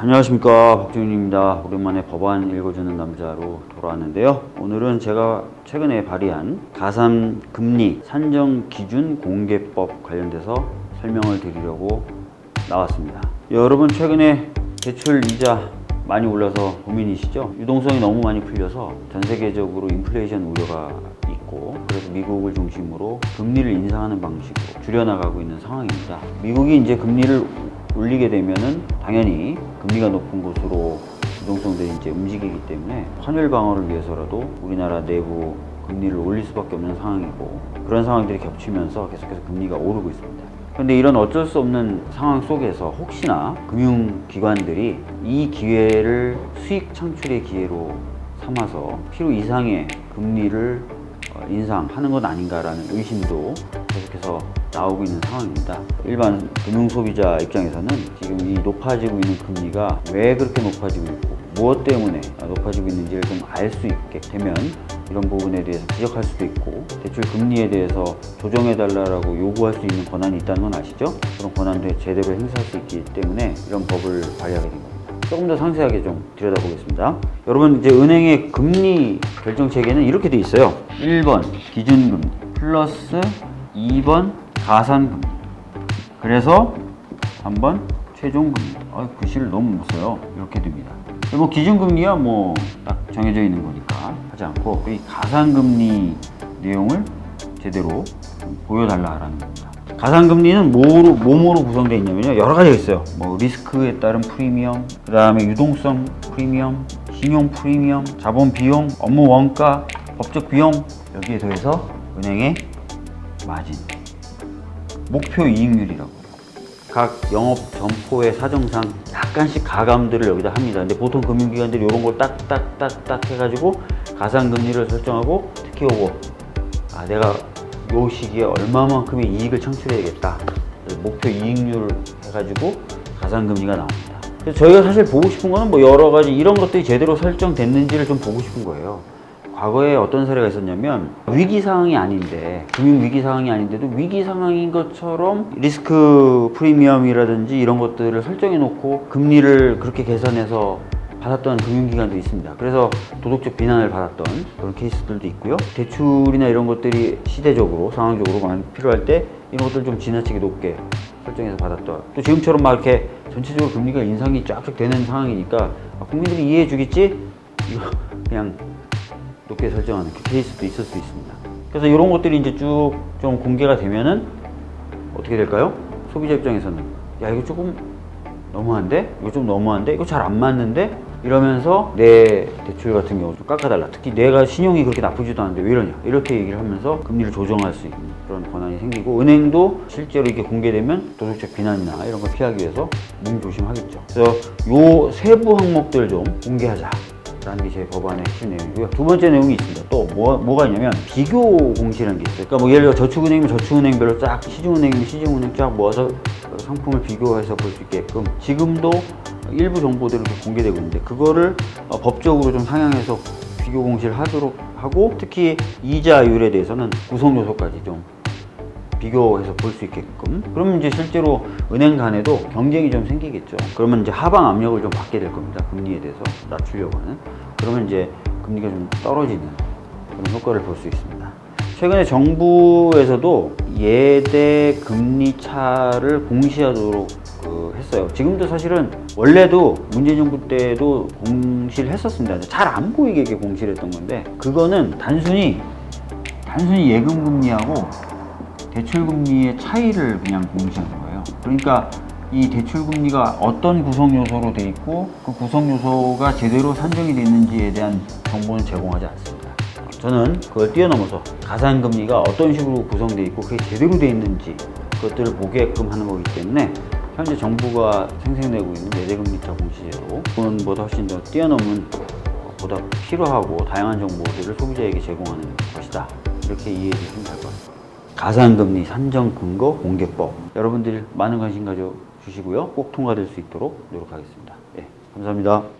안녕하십니까. 박정윤입니다. 오랜만에 법안 읽어주는 남자로 돌아왔는데요. 오늘은 제가 최근에 발의한 가산 금리 산정 기준 공개법 관련돼서 설명을 드리려고 나왔습니다. 여러분 최근에 대출 이자 많이 올라서 고민이시죠? 유동성이 너무 많이 풀려서 전 세계적으로 인플레이션 우려가 있고 그래서 미국을 중심으로 금리를 인상하는 방식으로 줄여나가고 있는 상황입니다. 미국이 이제 금리를 올리게 되면은 당연히 금리가 높은 곳으로 유동성들이 이제 움직이기 때문에 환율 방어를 위해서라도 우리나라 내부 금리를 올릴 수밖에 없는 상황이고 그런 상황들이 겹치면서 계속해서 금리가 오르고 있습니다. 그런데 이런 어쩔 수 없는 상황 속에서 혹시나 금융기관들이 이 기회를 수익 창출의 기회로 삼아서 필요 이상의 금리를 어, 인상하는 것 아닌가라는 의심도 계속해서 나오고 있는 상황입니다. 일반 금융 소비자 입장에서는 지금 이 높아지고 있는 금리가 왜 그렇게 높아지고 있고 무엇 때문에 높아지고 있는지를 좀 알 수 있게 되면 이런 부분에 대해서 지적할 수도 있고 대출 금리에 대해서 조정해 달라고 요구할 수 있는 권한이 있다는 건 아시죠? 그런 권한도 제대로 행사할 수 있기 때문에 이런 법을 발의하게 된 겁니다. 조금 더 상세하게 좀 들여다보겠습니다. 여러분 이제 은행의 금리 결정 체계는 이렇게 돼 있어요. 1번 기준금리 플러스 2번 가산금리 그래서 3번 최종금리 아, 글씨를 너무 못 써요. 이렇게 됩니다. 뭐 기준금리야 뭐 딱 정해져 있는 거니까 하지 않고 이 가산금리 내용을 제대로 보여달라라는 겁니다. 가산금리는 뭐로, 뭐뭐로 구성되어 있냐면요. 여러 가지가 있어요. 뭐 리스크에 따른 프리미엄, 그 다음에 유동성 프리미엄, 신용 프리미엄, 자본 비용, 업무 원가, 법적 비용 여기에 더해서 은행의 마진, 목표 이익률이라고 각 영업 점포의 사정상 약간씩 가감들을 여기다 합니다. 근데 보통 금융기관들이 이런 걸 딱딱딱딱 해가지고 가산금리를 설정하고 특히 요거 아 내가 요 시기에 얼마만큼의 이익을 창출해야겠다. 목표 이익률 해가지고 가산금리가 나옵니다. 그래서 저희가 사실 보고 싶은 거는 뭐 여러 가지 이런 것들이 제대로 설정됐는지를 좀 보고 싶은 거예요. 과거에 어떤 사례가 있었냐면 위기 상황이 아닌데 금융 위기 상황이 아닌데도 위기 상황인 것처럼 리스크 프리미엄이라든지 이런 것들을 설정해 놓고 금리를 그렇게 계산해서 받았던 금융기관도 있습니다. 그래서 도덕적 비난을 받았던 그런 케이스들도 있고요. 대출이나 이런 것들이 시대적으로 상황적으로 많이 필요할 때 이런 것들 좀 지나치게 높게 설정해서 받았던 또 지금처럼 막 이렇게 전체적으로 금리가 인상이 쫙쫙 되는 상황이니까 아, 국민들이 이해해 주겠지? 이거 그냥 높게 설정하는 그 케이스도 있을 수 있습니다. 그래서 이런 것들이 이제 쭉 좀 공개가 되면은 어떻게 될까요? 소비자 입장에서는 야 이거 조금 너무한데? 이거 좀 너무한데? 이거 잘 안 맞는데? 이러면서 내 대출 같은 경우 좀 깎아달라. 특히 내가 신용이 그렇게 나쁘지도 않은데 왜 이러냐? 이렇게 얘기를 하면서 금리를 조정할 수 있는 그런 권한이 생기고 은행도 실제로 이게 공개되면 도덕적 비난이나 이런 걸 피하기 위해서 몸 조심하겠죠. 그래서 요 세부 항목들 좀 공개하자. 라는 게 제 법안의 핵심 내용이고요. 두 번째 내용이 있습니다. 또 뭐, 뭐가 있냐면 비교 공시라는 게 있어요. 그러니까 뭐 예를 들어 저축은행이면 저축은행별로 쫙 시중은행이면 시중은행 쫙 모아서 상품을 비교해서 볼 수 있게끔 지금도 일부 정보들이 공개되고 있는데 그거를 어, 법적으로 좀 상향해서 비교 공시를 하도록 하고 특히 이자율에 대해서는 구성 요소까지 좀 비교해서 볼 수 있게끔. 그러면 이제 실제로 은행 간에도 경쟁이 좀 생기겠죠. 그러면 이제 하방 압력을 좀 받게 될 겁니다. 금리에 대해서 낮추려고 하는. 그러면 이제 금리가 좀 떨어지는 그런 효과를 볼 수 있습니다 최근에 정부에서도 예대 금리 차를 공시하도록 그 했어요 지금도 사실은 원래도 문재인 정부 때도 공시를 했었습니다 잘 안 보이게 공시를 했던 건데 그거는 단순히 단순히 예금 금리하고 대출 금리의 차이를 그냥 공시하는 거예요. 그러니까 이 대출 금리가 어떤 구성 요소로 돼 있고 그 구성 요소가 제대로 산정이 됐는지에 대한 정보는 제공하지 않습니다. 저는 그걸 뛰어넘어서 가산금리가 어떤 식으로 구성되어 있고 그게 제대로 되어 있는지 그것들을 보게끔 하는 거기 때문에 현재 정부가 생생내고 있는 내재금리차 공시제도 그건보다 훨씬 더 뛰어넘은 보다 필요하고 다양한 정보들을 소비자에게 제공하는 것이다. 이렇게 이해해 주시면 될 것 같습니다. 가산금리 산정 근거 공개법 여러분들 많은 관심 가져주시고요 꼭 통과될 수 있도록 노력하겠습니다 예, 감사합니다